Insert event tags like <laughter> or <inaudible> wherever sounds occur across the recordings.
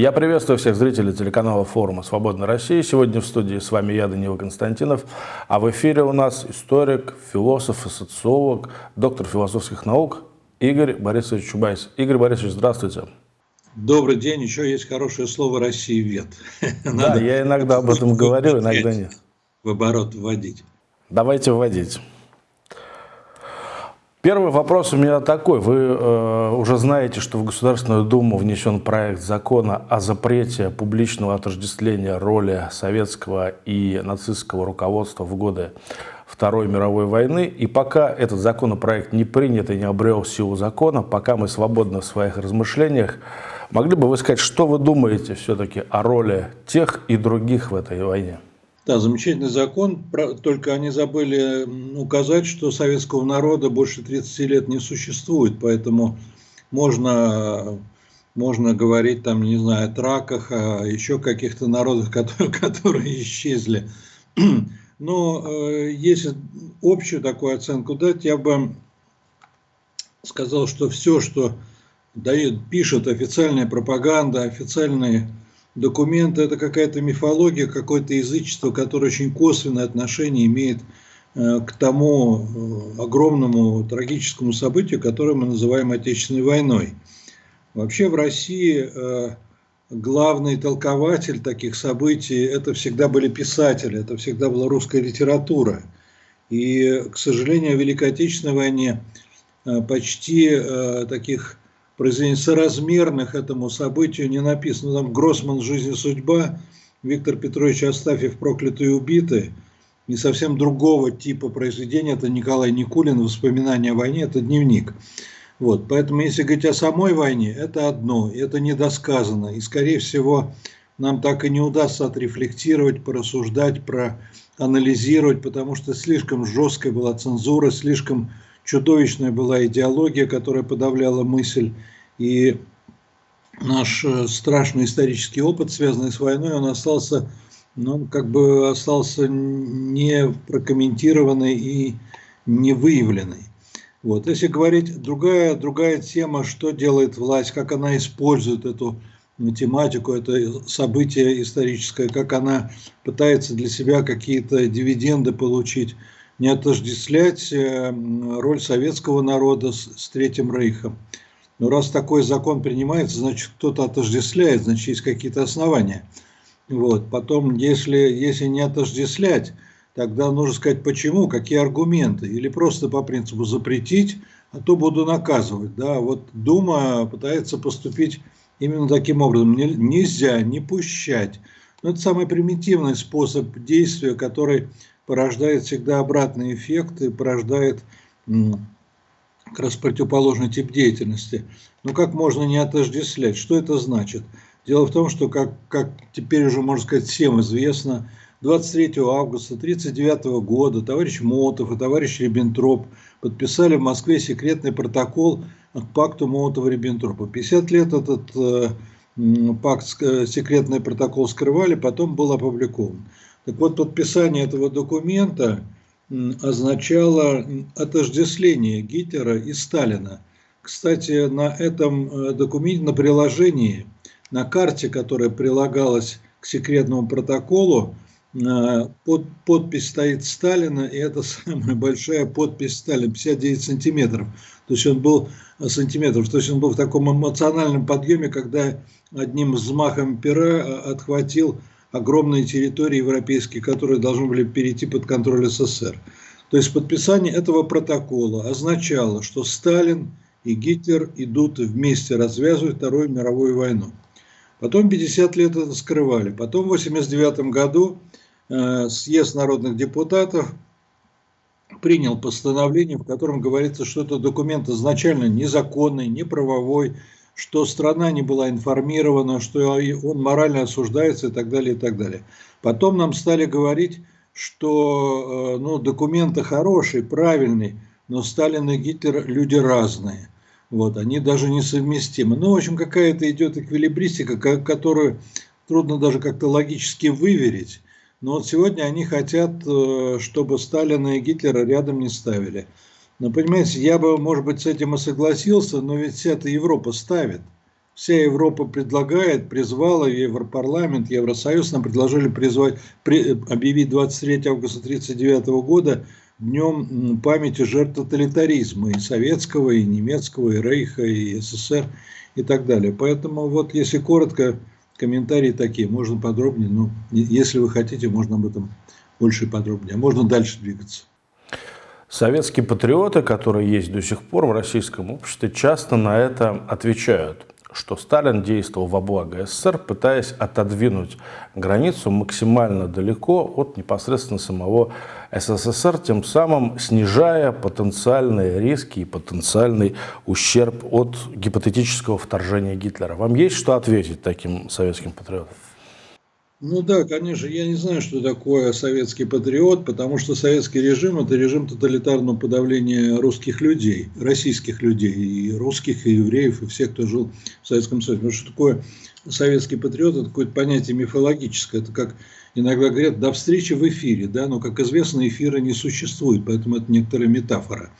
Я приветствую всех зрителей телеканала форума «Свободная Россия». Сегодня в студии с вами я, Данила Константинов, а в эфире у нас историк, философ и социолог, доктор философских наук Игорь Борисович Чубайс. Игорь Борисович, здравствуйте. Добрый день. Еще есть хорошее слово «Россия вет». <laughs> Да, я иногда об этом говорю, иногда нет. В оборот вводить. Давайте вводить. Первый вопрос у меня такой. Вы э, уже знаете, что в Государственную Думу внесен проект закона о запрете публичного отождествления роли советского и нацистского руководства в годы Второй мировой войны. И пока этот законопроект не принят и не обрел силу закона, пока мы свободны в своих размышлениях, могли бы вы сказать, что вы думаете все-таки о роли тех и других в этой войне? Да, замечательный закон, только они забыли указать, что советского народа больше 30 лет не существует, поэтому можно, можно говорить там, не знаю, о траках, о еще каких-то народах, <laughs> которые, которые исчезли. Но э, если общую такую оценку дать, я бы сказал, что все, что дает, пишет официальная пропаганда, официальные документ – это какая-то мифология, какое-то язычество, которое очень косвенное отношение имеет э, к тому э, огромному трагическому событию, которое мы называем Отечественной войной. Вообще в России э, главный толкователь таких событий – это всегда были писатели, это всегда была русская литература. И, к сожалению, в Великой Отечественной войне почти таких произведений соразмерных этому событию не написано. Там Гроссман «Жизнь и судьба», Виктор Петрович Астафьев «Проклятые и убиты». Не совсем другого типа произведения. Это Николай Никулин «Воспоминания о войне», это дневник. Вот, поэтому, если говорить о самой войне, это одно, это недосказано. И, скорее всего, нам так и не удастся отрефлектировать, порассуждать, проанализировать, потому что слишком жесткая была цензура, слишком чудовищная была идеология, которая подавляла мысль. И наш э, страшный исторический опыт, связанный с войной, он остался, ну, как бы остался не прокомментированный и не выявленный. Вот. Если говорить другая, другая тема, что делает власть, как она использует эту тематику, это событие историческое, как она пытается для себя какие-то дивиденды получить – не отождествлять э, роль советского народа с, Третьим Рейхом. Но раз такой закон принимается, значит кто-то отождествляет, значит есть какие-то основания. Вот. Потом, если, если не отождествлять, тогда нужно сказать почему, какие аргументы. Или просто по принципу запретить, а то буду наказывать. Да? Вот Дума пытается поступить именно таким образом. Нельзя не пущать. Но это самый примитивный способ действия, который порождает всегда обратный эффект и порождает как раз противоположный тип деятельности. Но как можно не отождествлять? Что это значит? Дело в том, что, как, как теперь уже, можно сказать, всем известно, 23 августа 1939 года товарищ Молотов и товарищ Риббентроп подписали в Москве секретный протокол к пакту Молотова-Риббентропа. 50 лет этот э, пакт, э, секретный протокол скрывали, потом был опубликован. Так вот, подписание этого документа означало отождествление Гитлера и Сталина. Кстати, на этом э, документе, на приложении, на карте, которая прилагалась к секретному протоколу, э, под, подпись стоит Сталина, и это <laughs> самая большая подпись Сталина, 59 сантиметров. То есть он был э, сантиметров, то есть он был в таком эмоциональном подъеме, когда одним взмахом пера отхватил огромные территории европейские, которые должны были перейти под контроль СССР. То есть подписание этого протокола означало, что Сталин и Гитлер идут вместе развязывать Вторую мировую войну. Потом 50 лет это скрывали. Потом в 1989 году э, съезд народных депутатов принял постановление, в котором говорится, что это документ изначально незаконный, неправовой, что страна не была информирована, что он морально осуждается и так далее, и так далее. Потом нам стали говорить, что э, ну, документы хорошие, правильные, но Сталин и Гитлер люди разные. Вот, они даже несовместимы. Ну, в общем, какая-то идет эквилибристика, которую трудно даже как-то логически выверить. Но вот сегодня они хотят, э, чтобы Сталина и Гитлера рядом не ставили. Но, понимаете, я бы, может быть, с этим и согласился, но ведь вся эта Европа ставит. вся Европа предлагает, призвала Европарламент, Евросоюз нам предложили призвать, при, объявить 23 августа 1939 года днем памяти жертв тоталитаризма и советского, и немецкого, и Рейха, и СССР и так далее. Поэтому вот если коротко, комментарии такие, можно подробнее, но если вы хотите, можно об этом больше и подробнее. А можно дальше двигаться. Советские патриоты, которые есть до сих пор в российском обществе, часто на это отвечают что Сталин действовал во благо СССР, пытаясь отодвинуть границу максимально далеко от непосредственно самого СССР, тем самым снижая потенциальные риски и потенциальный ущерб от гипотетического вторжения Гитлера. Вам есть что ответить таким советским патриотам? Ну да, конечно, я не знаю, что такое советский патриот, потому что советский режим – это режим тоталитарного подавления русских людей, российских людей, и русских, и евреев, и всех, кто жил в Советском Союзе. Потому что такое советский патриот – это какое-то понятие мифологическое. Это как иногда говорят, до встречи в эфире, да, но, как известно, эфира не существует, поэтому это некоторая метафора.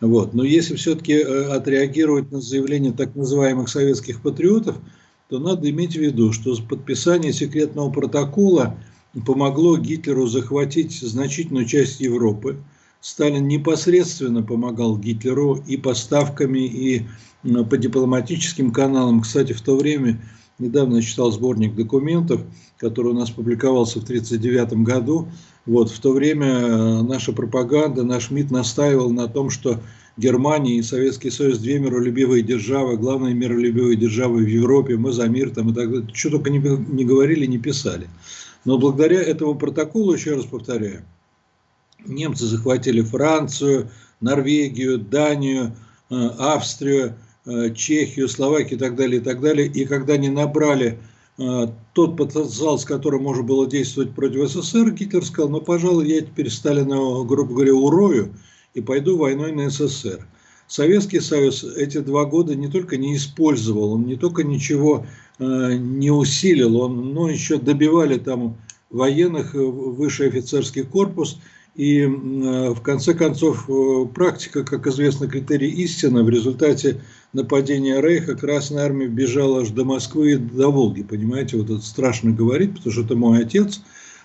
Вот. Но если все-таки э, отреагировать на заявление так называемых советских патриотов – то надо иметь в виду, что подписание секретного протокола помогло Гитлеру захватить значительную часть Европы. Сталин непосредственно помогал Гитлеру и поставками, и по дипломатическим каналам. Кстати, в то время, недавно я читал сборник документов, который у нас публиковался в 1939 году. Вот, в то время э, наша пропаганда, наш МИД настаивал на том, что Германия и Советский Союз две миролюбивые державы, главные миролюбивые державы в Европе, мы за мир там и так далее. Что только не, не говорили, не писали. Но благодаря этому протоколу, еще раз повторяю, немцы захватили Францию, Норвегию, Данию, э, Австрию, э, Чехию, Словакию и так далее, и так далее. И когда они набрали э, тот потенциал, с которым можно было действовать против СССР, Гитлер сказал, ну, пожалуй, я теперь Сталина, грубо говоря, урою, и пойду войной на СССР. Советский Союз эти два года не только не использовал, он не только ничего э, не усилил, он, но еще добивали там военных, э, высший офицерский корпус, и э, в конце концов э, практика, как известно, критерий истины, в результате нападения Рейха Красная Армия бежала аж до Москвы и до Волги, понимаете, вот это страшно говорить, потому что это мой отец,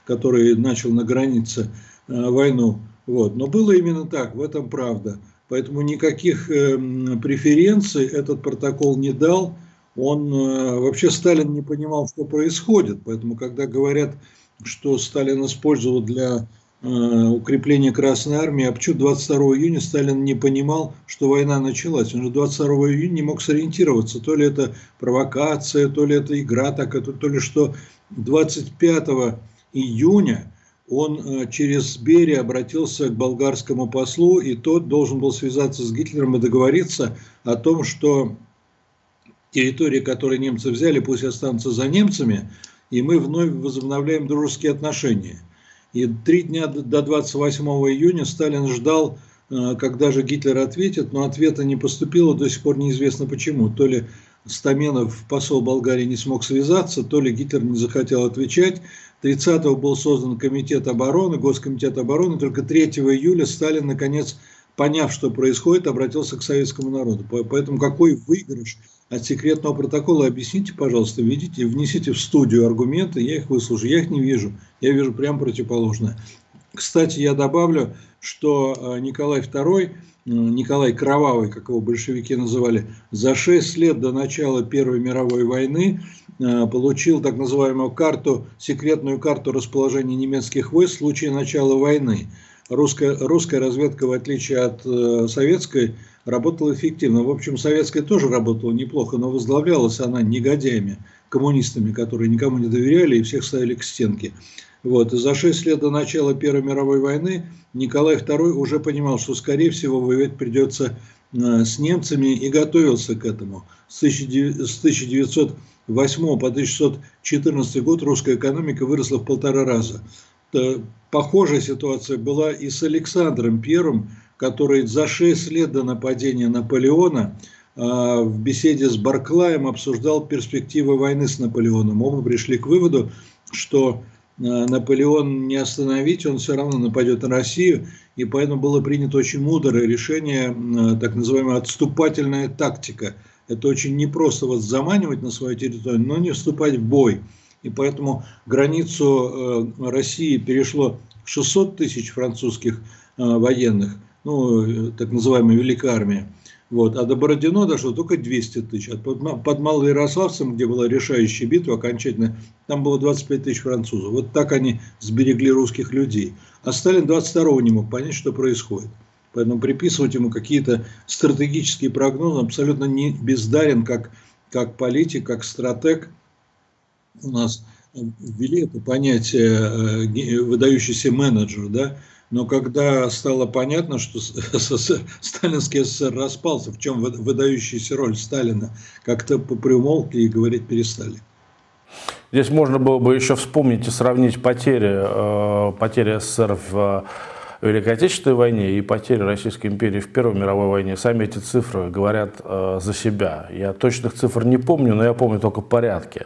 который начал на границе э, войну вот. Но было именно так, в этом правда. Поэтому никаких э, преференций этот протокол не дал. Он э, вообще Сталин не понимал, что происходит. Поэтому, когда говорят, что Сталин использовал для э, укрепления Красной Армии, а почему 22 июня Сталин не понимал, что война началась. Он же 22 июня не мог сориентироваться. То ли это провокация, то ли это игра такая, то ли что 25 июня он э, через Берия обратился к болгарскому послу, и тот должен был связаться с Гитлером и договориться о том, что территории, которые немцы взяли, пусть останутся за немцами, и мы вновь возобновляем дружеские отношения. И три дня до 28 июня Сталин ждал, э, когда же Гитлер ответит, но ответа не поступило, до сих пор неизвестно почему. То ли Стаменов, посол Болгарии, не смог связаться, то ли Гитлер не захотел отвечать, 30-го был создан комитет обороны, Госкомитет обороны, только 3 июля Сталин, наконец, поняв, что происходит, обратился к советскому народу. Поэтому какой выигрыш от секретного протокола, объясните, пожалуйста, видите, внесите в студию аргументы, я их выслушаю, я их не вижу, я вижу прямо противоположное. Кстати, я добавлю, что э, Николай II Николай Кровавый, как его большевики называли, за 6 лет до начала Первой мировой войны э, получил так называемую карту, секретную карту расположения немецких войск в случае начала войны. Русская, русская разведка, в отличие от э, советской, работала эффективно. В общем, советская тоже работала неплохо, но возглавлялась она негодяями, коммунистами, которые никому не доверяли и всех ставили к стенке. Вот. За шесть лет до начала Первой мировой войны Николай II уже понимал, что, скорее всего, воевать придется э, с немцами и готовился к этому. С 1908 по 1914 год русская экономика выросла в полтора раза. Похожая ситуация была и с Александром I, который за шесть лет до нападения Наполеона э, в беседе с Барклаем обсуждал перспективы войны с Наполеоном. Оба пришли к выводу, что Наполеон не остановить, он все равно нападет на Россию, и поэтому было принято очень мудрое решение, э, так называемая отступательная тактика. Это очень непросто вот заманивать на свою территорию, но не вступать в бой. И поэтому границу э, России перешло 600 тысяч французских э, военных, ну, так называемая Великая Армия. Вот. А до Бородино дошло только 200 тысяч. А под, под Малоярославцем, где была решающая битва окончательно, там было 25 тысяч французов. Вот так они сберегли русских людей. А Сталин 22-го не мог понять, что происходит. Поэтому приписывать ему какие-то стратегические прогнозы абсолютно не бездарен, как, как политик, как стратег. У нас ввели это понятие э, выдающийся менеджер, да, но когда стало понятно, что <laughs> сталинский СССР распался, в чем выдающаяся роль Сталина, как-то попримолкли и говорить перестали. Здесь можно было бы еще вспомнить и сравнить потери, э, потери СССР в Великой Отечественной войне и потери Российской империи в Первой мировой войне. Сами эти цифры говорят э, за себя. Я точных цифр не помню, но я помню только порядки.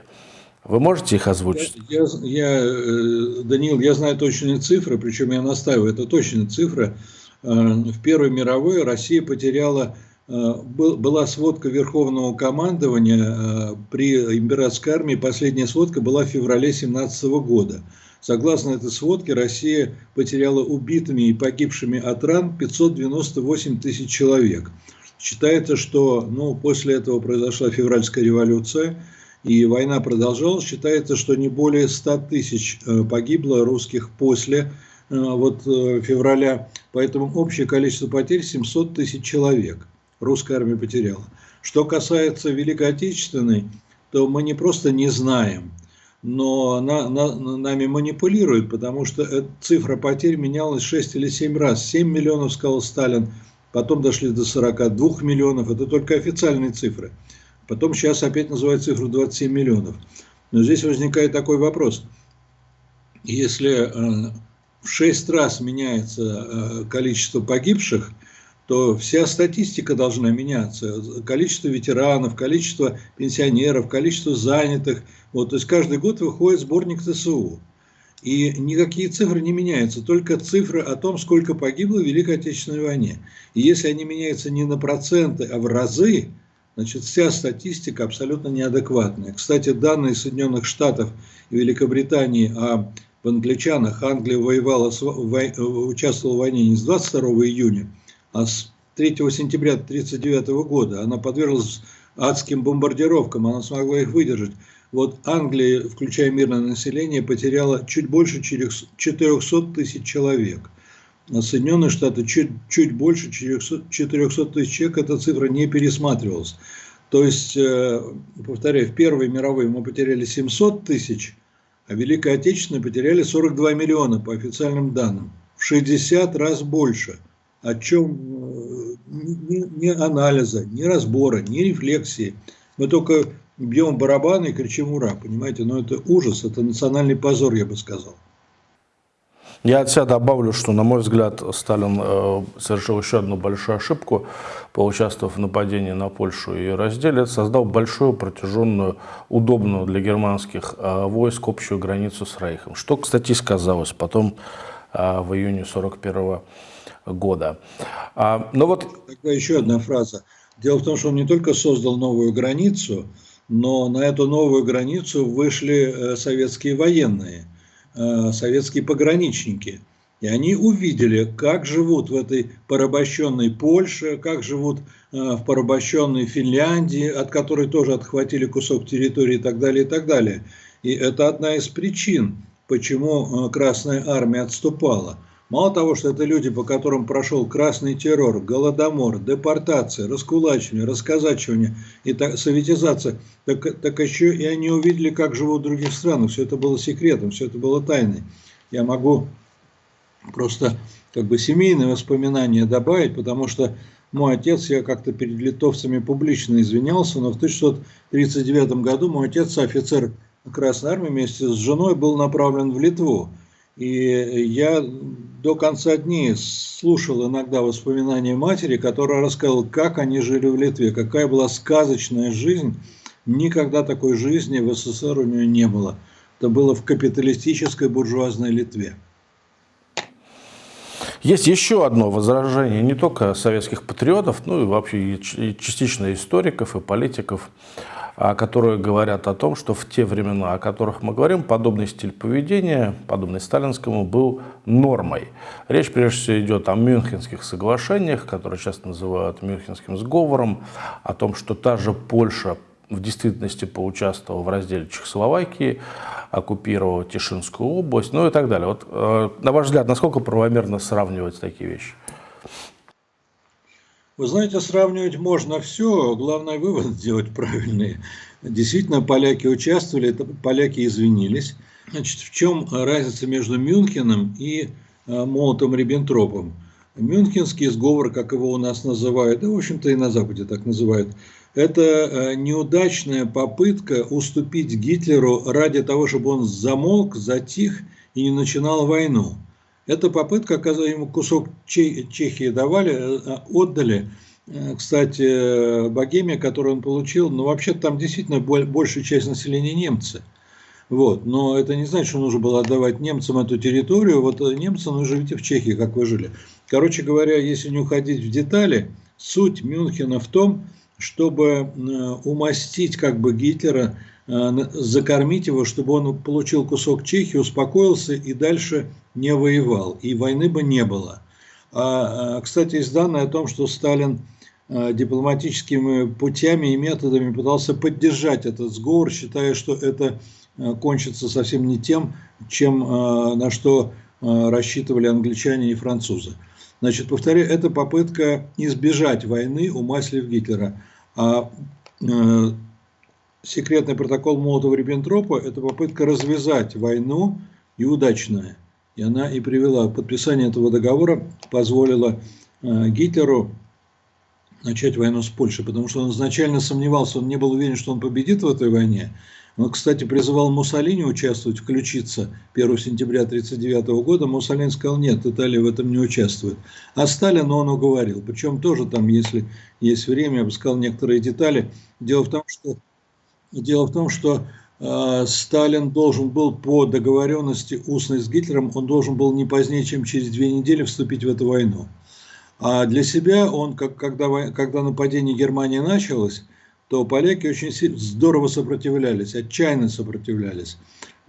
Вы можете их озвучить? Я, я, э, Даниил, я знаю точные цифры, причем я настаиваю, это точные цифры. Э, в Первой мировой Россия потеряла, э, была сводка Верховного командования при императорской армии, последняя сводка была в феврале 17 года. Согласно этой сводке, Россия потеряла убитыми и погибшими от ран 598 тысяч человек. Считается, что ну, после этого произошла февральская революция – и война продолжалась. Считается, что не более 100 тысяч э, погибло русских после э, вот, э, февраля. Поэтому общее количество потерь 700 тысяч человек русская армия потеряла. Что касается Великой Отечественной, то мы не просто не знаем, но на, на, нами манипулируют, потому что цифра потерь менялась 6 или 7 раз. 7 миллионов, сказал Сталин, потом дошли до 42 миллионов, это только официальные цифры. Потом сейчас опять называют цифру 27 миллионов. Но здесь возникает такой вопрос. Если э, в 6 раз меняется э, количество погибших, то вся статистика должна меняться. Количество ветеранов, количество пенсионеров, количество занятых. Вот, то есть каждый год выходит сборник ТСУ. И никакие цифры не меняются, только цифры о том, сколько погибло в Великой Отечественной войне. И если они меняются не на проценты, а в разы, Значит, вся статистика абсолютно неадекватная. Кстати, данные Соединенных Штатов и Великобритании о в англичанах Англия воевала, участвовала в войне не с 22 июня, а с 3 сентября 1939 года. Она подверглась адским бомбардировкам, она смогла их выдержать. Вот Англия, включая мирное население, потеряла чуть больше 400 тысяч человек Соединенные Штаты чуть, чуть больше 400, тысяч человек, эта цифра не пересматривалась. То есть, э, повторяю, в Первой мировой мы потеряли 700 тысяч, а Великой Отечественной потеряли 42 миллиона по официальным данным. В 60 раз больше. О чем э, ни, ни анализа, ни разбора, ни рефлексии. Мы только бьем барабаны и кричим «Ура!», понимаете? Но это ужас, это национальный позор, я бы сказал. Я от себя добавлю, что, на мой взгляд, Сталин э, совершил еще одну большую ошибку, поучаствовав в нападении на Польшу и разделе, создал большую, протяженную, удобную для германских э, войск общую границу с Рейхом, что, кстати, сказалось потом э, в июне 1941 года. А, но вот... Тогда еще одна фраза. Дело в том, что он не только создал новую границу, но на эту новую границу вышли советские военные – Э, советские пограничники. И они увидели, как живут в этой порабощенной Польше, как живут э, в порабощенной Финляндии, от которой тоже отхватили кусок территории и так далее, и так далее. И это одна из причин, почему э, Красная Армия отступала. Мало того, что это люди, по которым прошел красный террор, голодомор, депортация, раскулачивание, расказачивание и так, советизация, так, так еще и они увидели, как живут в других странах. Все это было секретом, все это было тайной. Я могу просто как бы семейные воспоминания добавить, потому что мой отец, я как-то перед литовцами публично извинялся, но в 1939 году мой отец, офицер Красной Армии, вместе с женой был направлен в Литву. И я до конца дней слушал иногда воспоминания матери, которая рассказывала, как они жили в Литве, какая была сказочная жизнь. Никогда такой жизни в СССР у нее не было. Это было в капиталистической буржуазной Литве. Есть еще одно возражение не только советских патриотов, ну и вообще и частично историков и политиков, которые говорят о том, что в те времена, о которых мы говорим, подобный стиль поведения, подобный сталинскому, был нормой. Речь прежде всего идет о Мюнхенских соглашениях, которые часто называют Мюнхенским сговором, о том, что та же Польша в действительности поучаствовала в разделе Чехословакии, оккупировала Тишинскую область, ну и так далее. Вот, э, на ваш взгляд, насколько правомерно сравнивать такие вещи? Вы знаете, сравнивать можно все, главное вывод сделать <laughs> правильные. Действительно, поляки участвовали, поляки извинились. Значит, в чем разница между Мюнхеном и э, Молотом-Риббентропом? Мюнхенский сговор, как его у нас называют, да, в общем-то, и на Западе так называют, это э, неудачная попытка уступить Гитлеру ради того, чтобы он замолк, затих и не начинал войну. Эта попытка, когда ему кусок Чехии давали, э, отдали, э, кстати, Богемия, которую он получил, ну, вообще там действительно большая часть населения немцы. Вот. Но это не значит, что нужно было отдавать немцам эту территорию. Вот немцы, ну, живите в Чехии, как вы жили. Короче говоря, если не уходить в детали, суть Мюнхена в том, чтобы э, умастить как бы Гитлера, э, закормить его, чтобы он получил кусок Чехии, успокоился и дальше не воевал, и войны бы не было. А, кстати, есть данные о том, что Сталин э, дипломатическими путями и методами пытался поддержать этот сговор, считая, что это кончится совсем не тем, чем на что рассчитывали англичане и французы. Значит, повторяю, это попытка избежать войны, умаслив Гитлера. А э, секретный протокол Молотова-Риббентропа – это попытка развязать войну и удачная. И она и привела, подписание этого договора позволило э, Гитлеру начать войну с Польшей, потому что он изначально сомневался, он не был уверен, что он победит в этой войне, он, кстати, призывал Муссолини участвовать, включиться 1 сентября 1939 года. Муссолини сказал, нет, Италия в этом не участвует. А Сталин он уговорил. Причем тоже там, если есть время, я бы сказал некоторые детали. Дело в том, что, дело в том, что Сталин должен был по договоренности устной с Гитлером, он должен был не позднее, чем через две недели вступить в эту войну. А для себя он, как, когда, когда нападение Германии началось, то поляки очень здорово сопротивлялись, отчаянно сопротивлялись.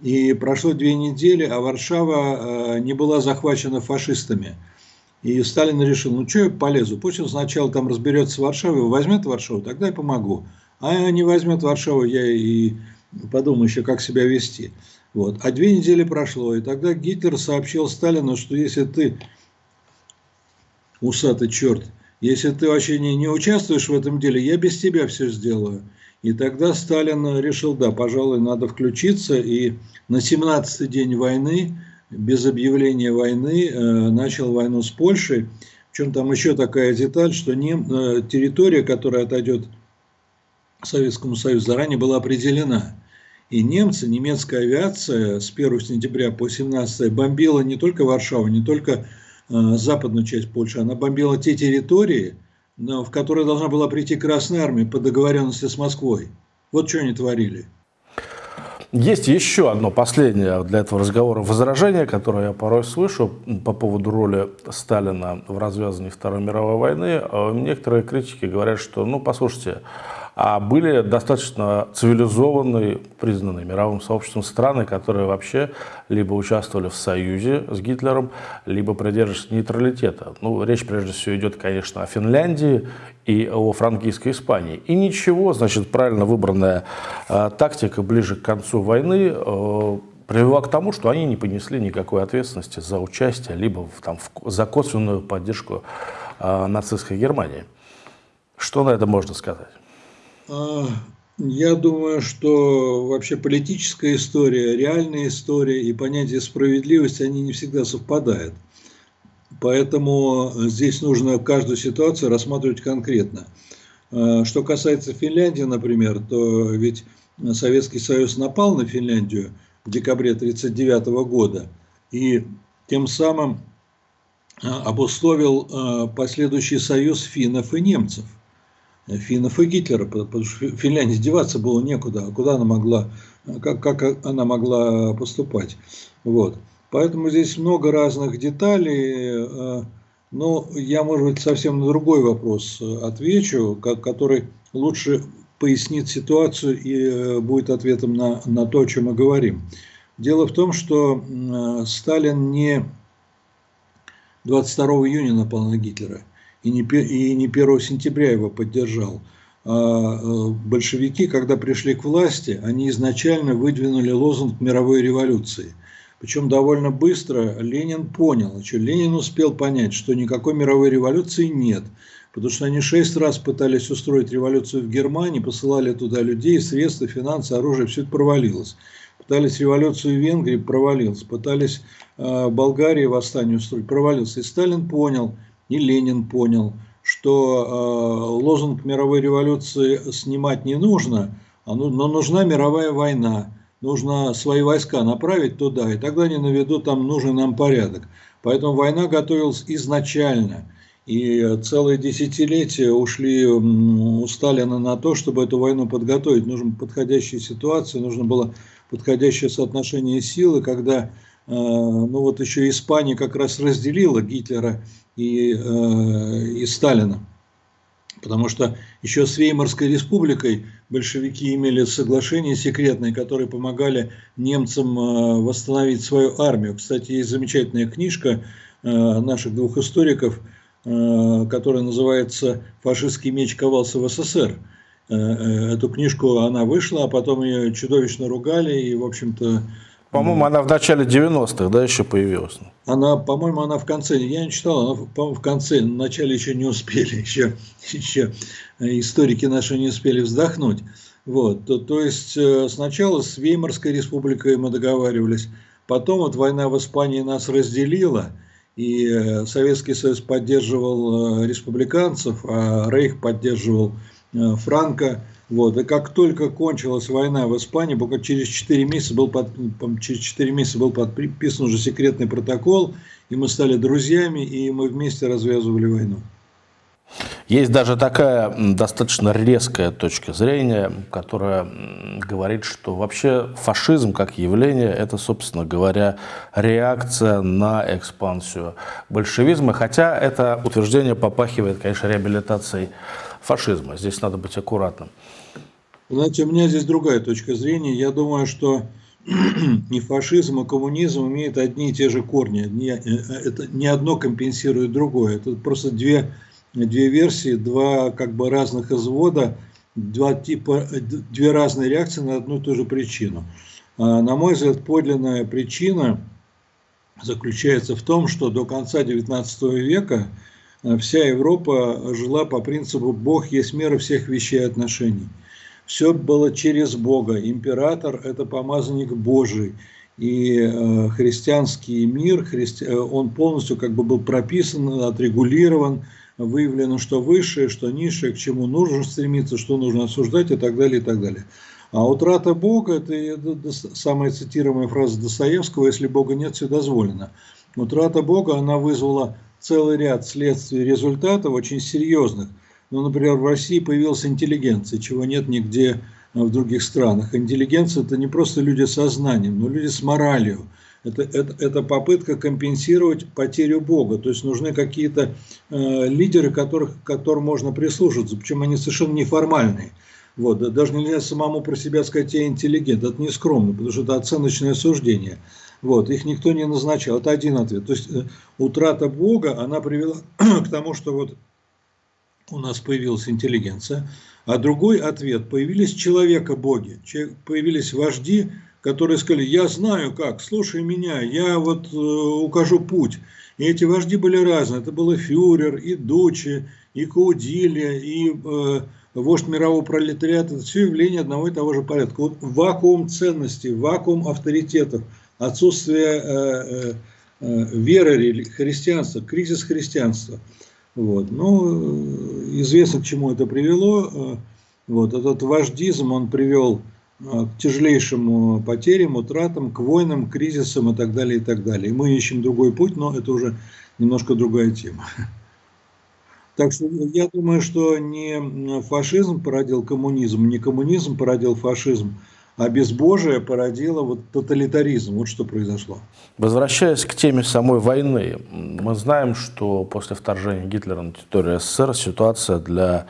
И прошло две недели, а Варшава э, не была захвачена фашистами. И Сталин решил, ну что я полезу, пусть он сначала там разберется с Варшавой, возьмет Варшаву, тогда я помогу. А не возьмет Варшаву, я и подумаю еще, как себя вести. Вот. А две недели прошло, и тогда Гитлер сообщил Сталину, что если ты, усатый черт, если ты вообще не, не участвуешь в этом деле, я без тебя все сделаю. И тогда Сталин решил, да, пожалуй, надо включиться. И на 17-й день войны, без объявления войны, э, начал войну с Польшей. Причем там еще такая деталь, что не, э, территория, которая отойдет Советскому Союзу, заранее была определена. И немцы, немецкая авиация с 1 сентября по 17 бомбила не только Варшаву, не только Э, западную часть Польши, она бомбила те территории, в которые должна была прийти Красная Армия по договоренности с Москвой. Вот что они творили. Есть еще одно последнее для этого разговора возражение, которое я порой слышу по поводу роли Сталина в развязании Второй мировой войны. Э, некоторые критики говорят, что, ну, послушайте, а были достаточно цивилизованные, признанные мировым сообществом страны, которые вообще либо участвовали в союзе с Гитлером, либо придерживались нейтралитета. Ну, речь прежде всего идет, конечно, о Финляндии и о франкийской Испании. И ничего, значит, правильно выбранная э, тактика ближе к концу войны э, привела к тому, что они не понесли никакой ответственности за участие, либо в, там, в, за косвенную поддержку э, нацистской Германии. Что на это можно сказать? А, я думаю, что вообще политическая история, реальная история и понятие справедливости, они не всегда совпадают. Поэтому здесь нужно каждую ситуацию рассматривать конкретно. А, что касается Финляндии, например, то ведь Советский Союз напал на Финляндию в декабре 1939 года и тем самым а, обусловил последующий союз финнов и немцев финнов и Гитлера, потому что Финляндии деваться было некуда, а куда она могла, как, как она могла поступать. Вот. Поэтому здесь много разных деталей. Но я, может быть, совсем на другой вопрос отвечу, который лучше пояснит ситуацию и будет ответом на, на то, о чем мы говорим. Дело в том, что Сталин не 22 июня напал на Гитлера и не, и не 1 сентября его поддержал. А э, большевики, когда пришли к власти, они изначально выдвинули лозунг мировой революции. Причем довольно быстро Ленин понял, что Ленин успел понять, что никакой мировой революции нет. Потому что они шесть раз пытались устроить революцию в Германии, посылали туда людей, средства, финансы, оружие, все это провалилось. Пытались революцию в Венгрии, провалилось. Пытались э, Болгарии восстание устроить, провалился. И Сталин понял, и Ленин понял, что э, лозунг мировой революции снимать не нужно, а ну, но нужна мировая война. Нужно свои войска направить туда, и тогда они наведут там нужный нам порядок. Поэтому война готовилась изначально. И целые десятилетия ушли у Сталина на то, чтобы эту войну подготовить. Нужна подходящая ситуация, нужно было подходящее соотношение силы, когда э, ну вот еще Испания как раз разделила Гитлера и, э, и Сталина. Потому что еще с Веймарской республикой большевики имели соглашение секретное, которые помогали немцам э, восстановить свою армию. Кстати, есть замечательная книжка наших двух историков, которая называется «Фашистский меч ковался в СССР». Э, э, эту книжку, она вышла, а потом ее чудовищно ругали, и, в общем-то... По-моему, она в начале 90-х, да, еще появилась? Она, по-моему, она в конце, я не читал, она, по-моему, в конце, в начале еще не успели, <laughs> еще, еще историки наши не успели вздохнуть. Вот, то, то есть э, сначала с Веймарской республикой мы договаривались, потом вот война в Испании нас разделила, и Советский Союз поддерживал республиканцев, а Рейх поддерживал Э, Франко. Вот. И как только кончилась война в Испании, буквально через 4 месяца был, под, через 4 месяца был подписан уже секретный протокол, и мы стали друзьями, и мы вместе развязывали войну. Есть даже такая достаточно резкая точка зрения, которая говорит, что вообще фашизм как явление – это, собственно говоря, реакция на экспансию большевизма, хотя это утверждение попахивает, конечно, реабилитацией фашизма. Здесь надо быть аккуратным. Знаете, у меня здесь другая точка зрения. Я думаю, что <clears throat> и фашизм, и коммунизм имеют одни и те же корни. Не, э, это не одно компенсирует другое. Это просто две, две версии, два как бы разных извода, два типа, две разные реакции на одну и ту же причину. А, на мой взгляд, подлинная причина заключается в том, что до конца XIX века Э, вся Европа жила по принципу «Бог есть мера всех вещей и отношений». Все было через Бога. Император – это помазанник Божий. И э, христианский мир, христи... Э, он полностью как бы был прописан, отрегулирован, выявлено, что высшее, что низшее, к чему нужно стремиться, что нужно осуждать и так далее, и так далее. А утрата Бога – это самая цитируемая фраза Достоевского «Если Бога нет, все дозволено». Утрата Бога, она вызвала целый ряд следствий результатов очень серьезных. Ну, например, в России появилась интеллигенция, чего нет нигде а, в других странах. Интеллигенция – это не просто люди со знанием, но люди с моралью. Это, это, это попытка компенсировать потерю Бога. То есть нужны какие-то э, лидеры, которых, которым можно прислушаться, причем они совершенно неформальные. Вот, даже нельзя самому про себя сказать, я интеллигент, это не скромно, потому что это оценочное суждение. Вот, их никто не назначал. Это один ответ. То есть э, утрата Бога, она привела к тому, что вот у нас появилась интеллигенция. А другой ответ, появились человека-боги, появились вожди, которые сказали, я знаю как, слушай меня, я вот э, укажу путь. И эти вожди были разные. Это был и фюрер, и Дучи, и Каудилия, и э, вождь мирового пролетариата. Это все явление одного и того же порядка. Вот вакуум ценностей, вакуум авторитетов – отсутствие э, э, веры христианства, кризис христианства. Вот. Ну, известно, к чему это привело. Вот. Этот вождизм, он привел к тяжелейшим потерям, утратам, к войнам, кризисам и так далее, и так далее. И мы ищем другой путь, но это уже немножко другая тема. Так что я думаю, что не фашизм породил коммунизм, не коммунизм породил фашизм, а безбожие породило вот тоталитаризм. Вот что произошло. Возвращаясь к теме самой войны, мы знаем, что после вторжения Гитлера на территорию СССР ситуация для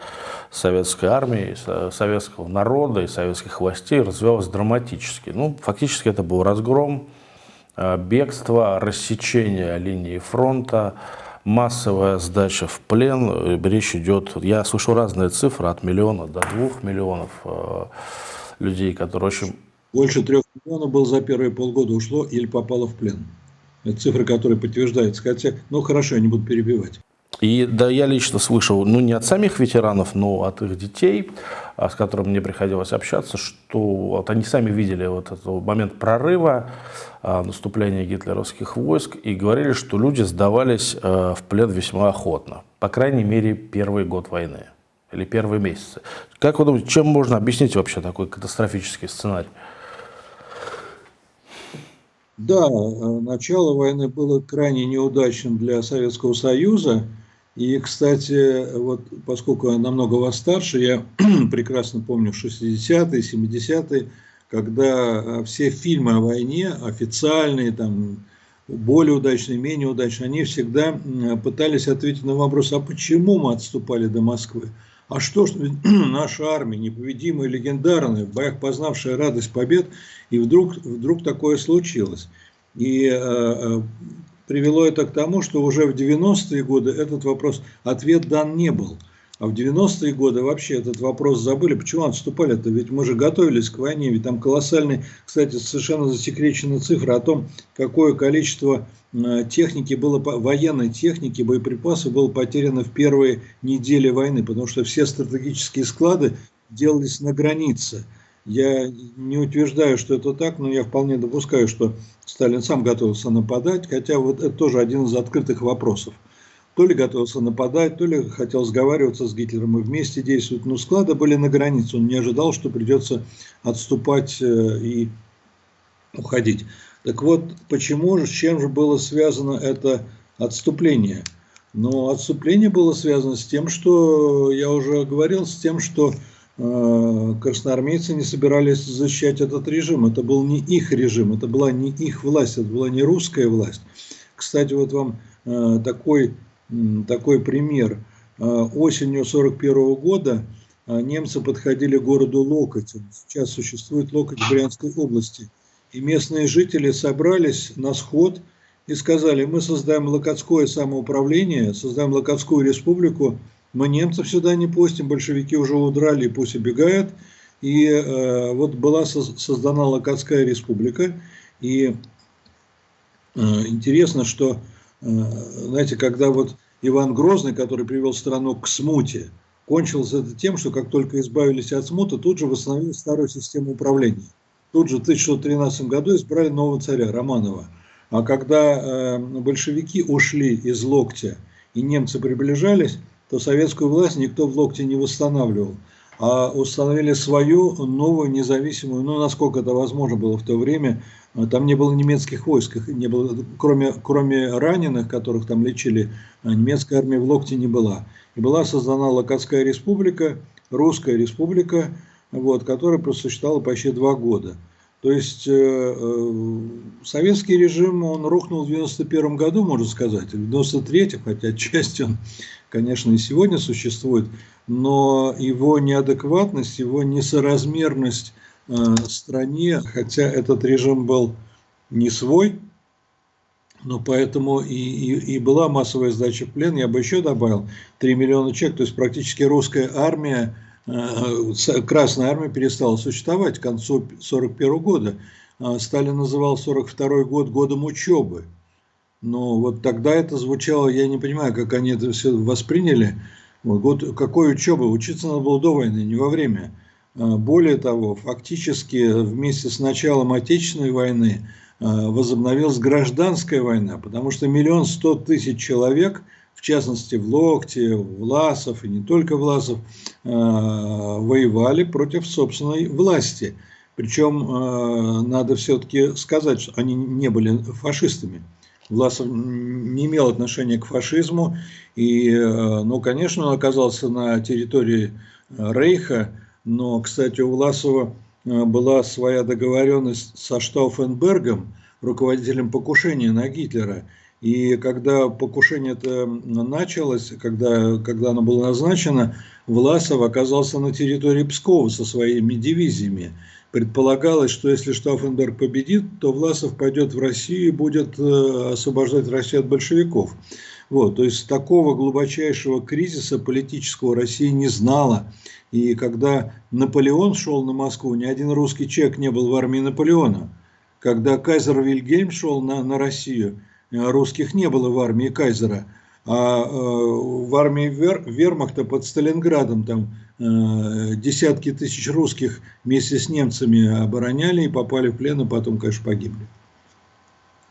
советской армии, советского народа и советских властей развивалась драматически. Ну, фактически это был разгром, э, бегство, рассечение линии фронта, массовая сдача в плен. Речь идет, я слышу разные цифры, от миллиона до двух миллионов э, людей, которые очень... Больше трех миллионов было за первые полгода ушло или попало в плен. Это цифры, которые подтверждаются. Хотя, ну хорошо, я не буду перебивать. И да, я лично слышал, ну не от самих ветеранов, но от их детей, а, с которыми мне приходилось общаться, что вот они сами видели вот этот момент прорыва, а, наступления гитлеровских войск, и говорили, что люди сдавались а, в плен весьма охотно. По крайней мере, первый год войны или первые месяцы. Как вы думаете, чем можно объяснить вообще такой катастрофический сценарий? Да, э, начало войны было крайне неудачным для Советского Союза. И, кстати, вот поскольку я намного вас старше, я <clears throat> прекрасно помню 60-е, 70-е, когда э, все фильмы о войне, официальные, там, более удачные, менее удачные, они всегда пытались ответить на вопрос, а почему мы отступали до Москвы? А что ж, <clears throat> наша армия, непобедимая, легендарная, в боях познавшая радость побед, и вдруг, вдруг такое случилось. И э, э привело это к тому, что уже в 90-е годы этот вопрос, ответ дан не был. А в 90-е годы вообще этот вопрос забыли. Почему отступали-то? Ведь мы же готовились к войне. Ведь там колоссальные, кстати, совершенно засекречены цифры о том, какое количество э, техники было, военной техники, боеприпасов было потеряно в первые недели войны. Потому что все стратегические склады делались на границе. Я не утверждаю, что это так, но я вполне допускаю, что Сталин сам готовился нападать, хотя вот это тоже один из открытых вопросов то ли готовился нападать, то ли хотел сговариваться с Гитлером и вместе действовать. Но склады были на границе, он не ожидал, что придется отступать э, и уходить. Так вот, почему же, с чем же было связано это отступление? Но отступление было связано с тем, что, я уже говорил, с тем, что э, красноармейцы не собирались защищать этот режим. Это был не их режим, это была не их власть, это была не русская власть. Кстати, вот вам э, такой такой пример. А, осенью 1941 года а, немцы подходили к городу Локоть. Сейчас существует Локоть в Брянской области. И местные жители собрались на сход и сказали, мы создаем Локотское самоуправление, создаем Локотскую республику, мы немцев сюда не пустим, большевики уже удрали, пусть убегают. И э, вот была создана Локотская республика. И э, интересно, что знаете, когда вот Иван Грозный, который привел страну к смуте, кончилось это тем, что как только избавились от смуты, тут же восстановили старую систему управления. Тут же в 1613 году избрали нового царя Романова. А когда э, большевики ушли из локтя и немцы приближались, то советскую власть никто в локте не восстанавливал а установили свою новую независимую, ну, насколько это возможно было в то время, там не было немецких войск, не было, кроме, кроме раненых, которых там лечили, а, немецкая армия в Локте не была. И была создана Локотская республика, Русская республика, вот, которая просуществовала почти два года. То есть э, э, советский режим, он рухнул в 91 году, можно сказать, в 93 хотя отчасти он, конечно, и сегодня существует, но его неадекватность, его несоразмерность стране, хотя этот режим был не свой, но поэтому и, и, и была массовая сдача в плен, я бы еще добавил, 3 миллиона человек, то есть практически русская армия, Э, Красная Армия перестала существовать к концу 1941 года. А Сталин называл 1942 год годом учебы. Но вот тогда это звучало, я не понимаю, как они это все восприняли. Вот, год, какой учебы? Учиться надо было до войны, не во время. А более того, фактически вместе с началом Отечественной войны а, возобновилась гражданская война, потому что миллион сто тысяч человек – в частности в Локте, Власов и не только Власов, э, воевали против собственной власти. Причем надо все-таки сказать, что они не были фашистами. Власов не имел отношения к фашизму, и, ну, конечно, он оказался на территории Рейха, но, кстати, у Власова была своя договоренность со Штауфенбергом, руководителем покушения на Гитлера. И когда покушение это началось, когда, когда оно было назначено, Власов оказался на территории Пскова со своими дивизиями. Предполагалось, что если Штауфенберг победит, то Власов пойдет в Россию и будет э, освобождать Россию от большевиков. Вот, то есть такого глубочайшего кризиса политического Россия не знала. И когда Наполеон шел на Москву, ни один русский человек не был в армии Наполеона. Когда кайзер Вильгельм шел на, на Россию, русских не было в армии кайзера. А э, в армии Вер, вермахта под Сталинградом там э, десятки тысяч русских вместе с немцами обороняли и попали в плен, а потом, конечно, погибли.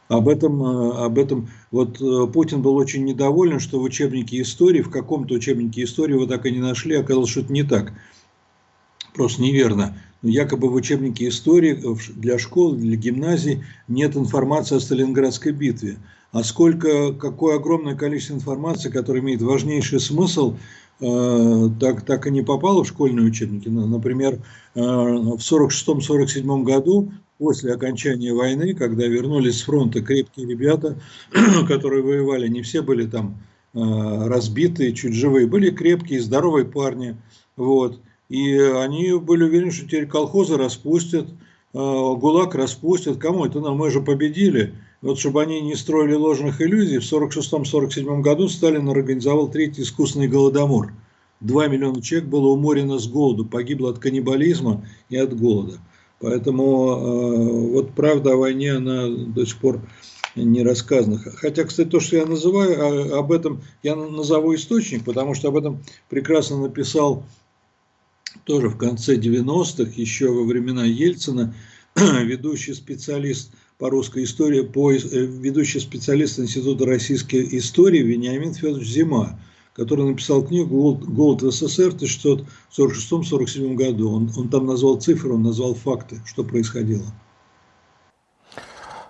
Об этом, э, об этом вот э, Путин был очень недоволен, что в учебнике истории, в каком-то учебнике истории его так и не нашли, оказалось, что это не так. Просто неверно. Якобы в учебнике истории для школ, для гимназий нет информации о Сталинградской битве. А сколько, какое огромное количество информации, которая имеет важнейший смысл, э, так, так и не попало в школьные учебники. Например, э, в 1946-1947 году, после окончания войны, когда вернулись с фронта крепкие ребята, <clears throat> которые воевали, не все были там э, разбитые, чуть живые, были крепкие, здоровые парни. Вот. И они были уверены, что теперь колхозы распустят, ГУЛАГ распустят. Кому это нам? Мы же победили. Вот чтобы они не строили ложных иллюзий, в 1946-1947 году Сталин организовал третий искусственный голодомор. Два миллиона человек было уморено с голоду, погибло от каннибализма и от голода. Поэтому э, вот правда о войне, она до сих пор не рассказана. Хотя, кстати, то, что я называю, а, об этом я назову источник, потому что об этом прекрасно написал тоже в конце 90-х, еще во времена Ельцина, <clears throat> ведущий специалист по русской истории, по, э, ведущий специалист Института российской истории Вениамин Федорович Зима, который написал книгу «Голод, в СССР» в 1946-1947 году. Он, он там назвал цифры, он назвал факты, что происходило.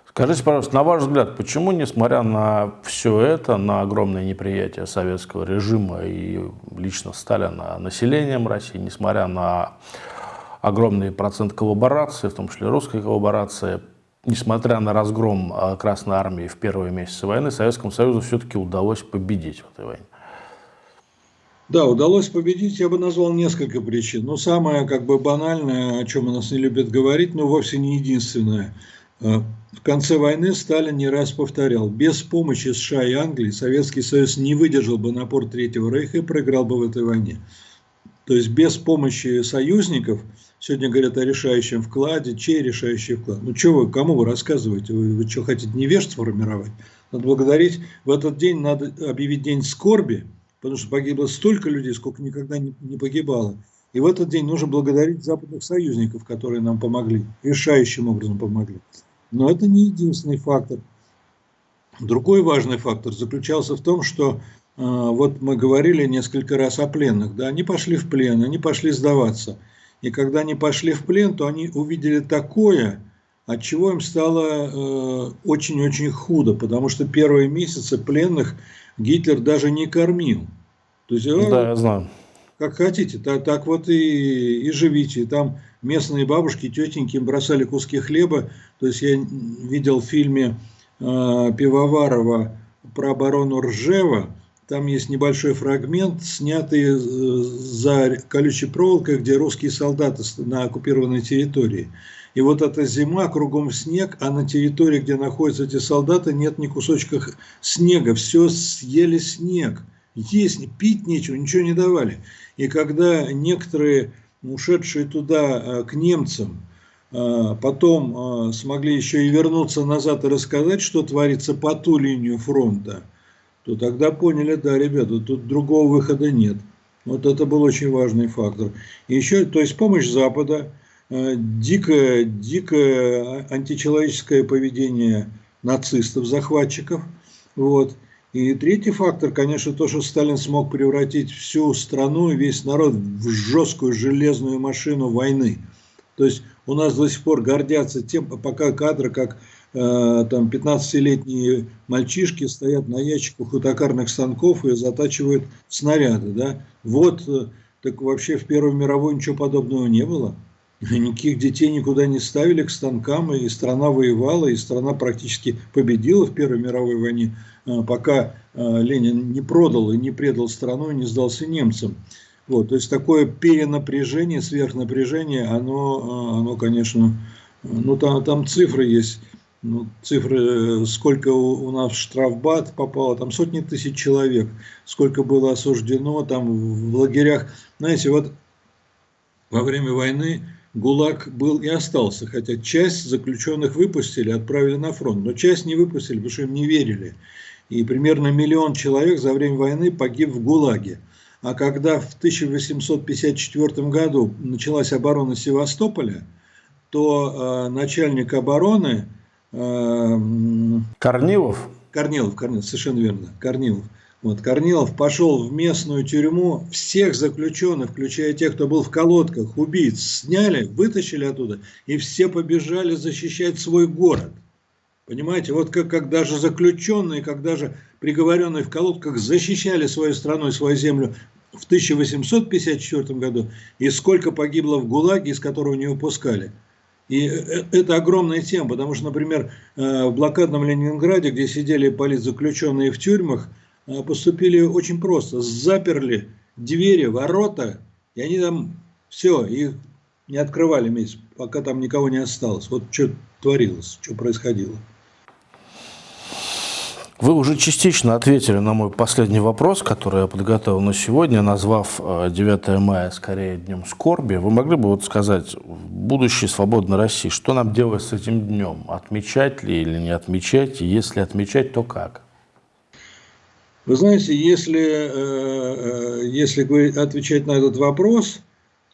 Скажите, пожалуйста, на ваш взгляд, почему, несмотря на все это, на огромное неприятие советского режима и лично Сталина населением России, несмотря на огромный процент коллаборации, в том числе русской коллаборации, несмотря на разгром а, Красной Армии в первые месяцы войны, Советскому Союзу все-таки удалось победить в этой войне. Да, удалось победить, я бы назвал несколько причин. Но самое как бы банальное, о чем у нас не любят говорить, но вовсе не единственное. А, в конце войны Сталин не раз повторял, без помощи США и Англии Советский Союз не выдержал бы напор Третьего Рейха и проиграл бы в этой войне. То есть без помощи союзников, сегодня говорят о решающем вкладе, чей решающий вклад? Ну что вы, кому вы рассказываете? Вы, вы что, хотите невежество формировать? Надо благодарить, в этот день надо объявить день скорби, потому что погибло столько людей, сколько никогда не, погибало. И в этот день нужно благодарить западных союзников, которые нам помогли, решающим образом помогли. Но это не единственный фактор. Другой важный фактор заключался в том, что а, вот мы говорили несколько раз о пленных, да, они пошли в плен, они пошли сдаваться. И когда они пошли в плен, то они увидели такое, от чего им стало э, очень-очень худо, потому что первые месяцы пленных Гитлер даже не кормил. То есть, да, я знаю. Как хотите, так, так вот и, и живите. Там местные бабушки, тетеньки им бросали куски хлеба. То есть я видел в фильме э, Пивоварова про оборону Ржева, там есть небольшой фрагмент, снятый э, за колючей проволокой, где русские солдаты на оккупированной территории. И вот эта зима, кругом снег, а на территории, где находятся эти солдаты, нет ни кусочка снега. Все съели снег. Есть, пить нечего, ничего не давали. И когда некоторые, ушедшие туда э, к немцам, э, потом смогли еще и вернуться назад и рассказать, что творится по ту линию фронта – то тогда поняли, да, ребята, тут другого выхода нет. Вот это был очень важный фактор. И еще, то есть помощь Запада, э, дикое, дикое античеловеческое поведение нацистов, захватчиков. Вот. И третий фактор, конечно, то, что Сталин смог превратить всю страну и весь народ в жесткую железную машину войны. То есть у нас до сих пор гордятся тем, пока кадры, как Э, там 15-летние мальчишки стоят на ящиках у токарных станков и затачивают снаряды. Да? Вот, э, так вообще в Первой мировой ничего подобного не было. Никаких детей никуда не ставили к станкам, и страна воевала, и страна практически победила в Первой мировой войне, а, пока а, Ленин не продал и не предал страну, и не сдался немцам. Вот, то есть такое перенапряжение, сверхнапряжение, оно, оно конечно, ну там, там цифры есть, ну, цифры, сколько у, у нас штрафбат попало, там сотни тысяч человек, сколько было осуждено там в лагерях. Знаете, вот во время войны ГУЛАГ был и остался, хотя часть заключенных выпустили, отправили на фронт, но часть не выпустили, потому что им не верили. И примерно миллион человек за время войны погиб в ГУЛАГе. А когда в 1854 году началась оборона Севастополя, то э, начальник обороны... Э, Корнилов? Корнилов, Корнилов, совершенно верно, Корнилов – вот, Корнилов пошел в местную тюрьму, всех заключенных, включая тех, кто был в колодках, убийц, сняли, вытащили оттуда, и все побежали защищать свой город. Понимаете, вот как, как даже заключенные, как даже приговоренные в колодках защищали свою страну и свою землю в 1854 году, и сколько погибло в ГУЛАГе, из которого не выпускали. И э, это огромная тема, потому что, например, э, в блокадном Ленинграде, где сидели политзаключенные в тюрьмах, поступили очень просто. Заперли двери, ворота, и они там все, их не открывали месяц, пока там никого не осталось. Вот что творилось, что происходило. Вы уже частично ответили на мой последний вопрос, который я подготовил на сегодня, назвав 9 э, мая скорее днем скорби. Вы могли бы вот сказать, в будущей свободной России, что нам делать с этим днем? Отмечать ли или не отмечать? И если отмечать, то как? Вы знаете, если, э, э, если отвечать на этот вопрос,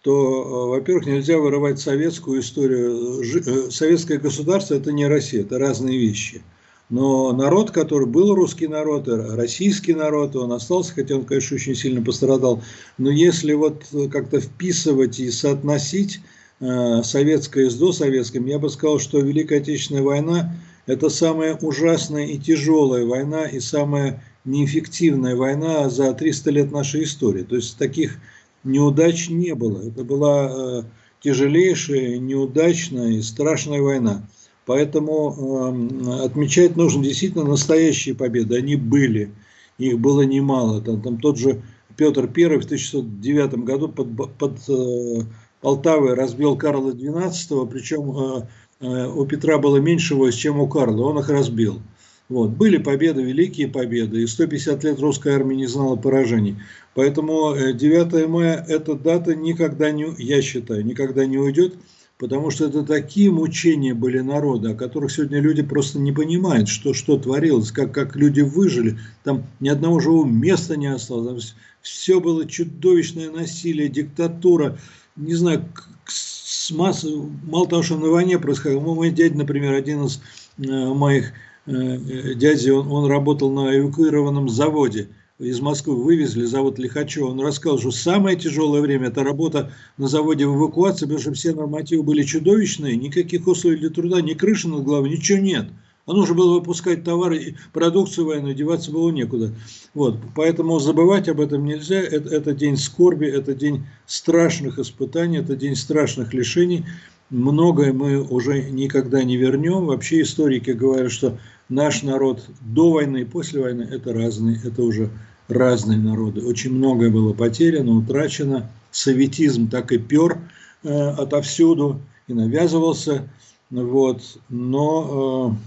то, э, во-первых, нельзя вырывать советскую историю. Советское государство – это не Россия, это разные вещи. Но народ, который был русский народ, российский народ, он остался, хотя он, конечно, очень сильно пострадал. Но если вот как-то вписывать и соотносить советское с досоветским, я бы сказал, что Великая Отечественная война – это самая ужасная и тяжелая война, и самая неэффективная война за 300 лет нашей истории. То есть таких неудач не было. Это была э, тяжелейшая, неудачная и страшная война. Поэтому э, отмечать нужно действительно настоящие победы. Они были, их было немало. Там, там тот же Петр I в 1609 году под, под э, Полтавой разбил Карла XII, причем э, э, у Петра было меньше войск, чем у Карла, он их разбил. Вот. Были победы, великие победы, и 150 лет русская армия не знала поражений. Поэтому 9 э, мая эта дата никогда не, я считаю, никогда не уйдет, потому что это такие мучения были народа, о которых сегодня люди просто не понимают, что, что творилось, как, как люди выжили. Там ни одного живого места не осталось. Там все было чудовищное насилие, диктатура. Не знаю, с масс... мало того, что на войне происходило. Мой дядя, например, один из э, моих дяди, он, он работал на эвакуированном заводе. Из Москвы вывезли завод Лихачева. Он рассказал, что самое тяжелое время – это работа на заводе в эвакуации, потому что все нормативы были чудовищные, никаких условий для труда, ни крыши над головой, ничего нет. А нужно было выпускать товары, продукцию военную, деваться было некуда. Вот, поэтому забывать об этом нельзя. Это, это день скорби, это день страшных испытаний, это день страшных лишений. Многое мы уже никогда не вернем. Вообще историки говорят, что наш народ до войны и после войны – это разные, это уже разные народы. Очень многое было потеряно, утрачено. Советизм так и пер э, отовсюду и навязывался. Вот. Но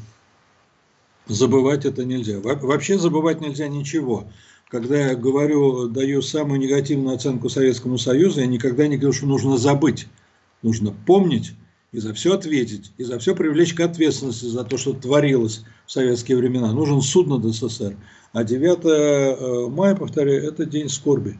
э, забывать это нельзя. Во вообще забывать нельзя ничего. Когда я говорю, даю самую негативную оценку Советскому Союзу, я никогда не говорю, что нужно забыть. Нужно помнить и за все ответить, и за все привлечь к ответственности за то, что творилось в советские времена. Нужен суд над СССР. А 9 э, мая, повторяю, это день скорби.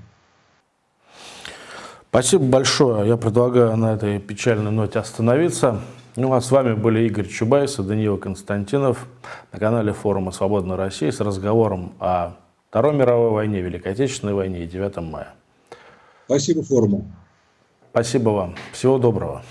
Спасибо большое. Я предлагаю на этой печальной ноте остановиться. Ну, а с вами были Игорь Чубайс и Даниил Константинов на канале форума «Свободная Россия» с разговором о Второй мировой войне, Великой Отечественной войне и 9 мая. Спасибо форуму. Спасибо вам. Всего доброго.